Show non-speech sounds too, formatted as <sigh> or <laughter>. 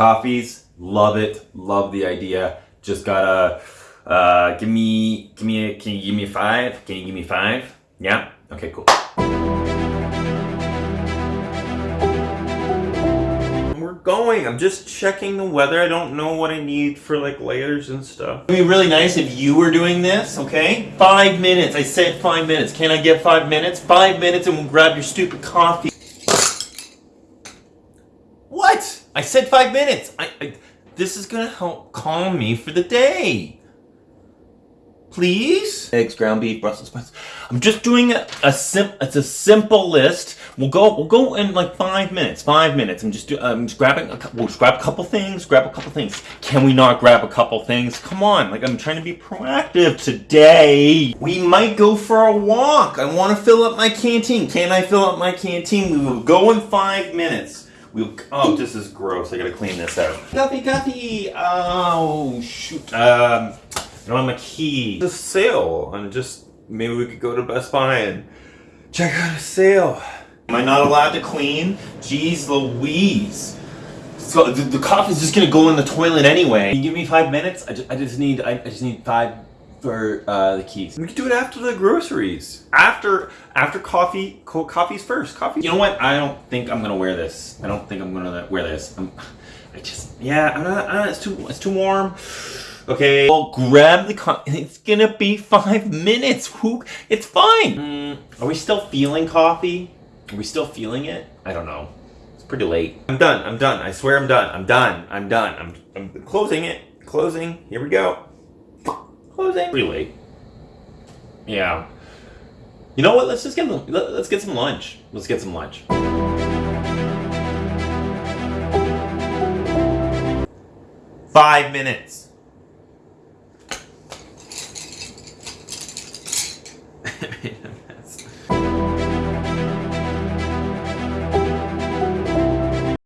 Coffees, love it, love the idea. Just gotta uh, give me, give me, a, can you give me five? Can you give me five? Yeah. Okay, cool. We're going. I'm just checking the weather. I don't know what I need for like layers and stuff. It'd be really nice if you were doing this, okay? Five minutes. I said five minutes. Can I get five minutes? Five minutes and we'll grab your stupid coffee. What? I said five minutes. I, I this is gonna help calm me for the day. Please? Eggs, ground beef, Brussels sprouts. I'm just doing a, a sim. It's a simple list. We'll go. We'll go in like five minutes. Five minutes. I'm just. Do, I'm just grabbing. A, we'll just grab a couple things. Grab a couple things. Can we not grab a couple things? Come on. Like I'm trying to be proactive today. We might go for a walk. I want to fill up my canteen. Can I fill up my canteen? We will go in five minutes. We'll, oh, this is gross. I gotta clean this out. Coffee, coffee. Oh, shoot. Um, I don't have my key. The sale, and just maybe we could go to Best Buy and check out a sale. Am I not allowed to clean? Jeez Louise. So the, the coffee's just gonna go in the toilet anyway. Can you give me five minutes? I just, I just need I, I just need five for uh, the keys. We can do it after the groceries. After after coffee, co coffee's first. Coffee. You know what? I don't think I'm gonna wear this. I don't think I'm gonna wear this. I'm, I just yeah. I'm not. Uh, it's too it's too warm. Okay. Well, grab the coffee. It's gonna be five minutes. Who? It's fine. Mm, are we still feeling coffee? Are we still feeling it? I don't know. It's pretty late. I'm done. I'm done. I swear I'm done. I'm done. I'm done. I'm, I'm closing it. Closing. Here we go. Closing. Pretty late. Yeah. You know what? Let's just get let's get some lunch. Let's get some lunch. Five minutes. <laughs>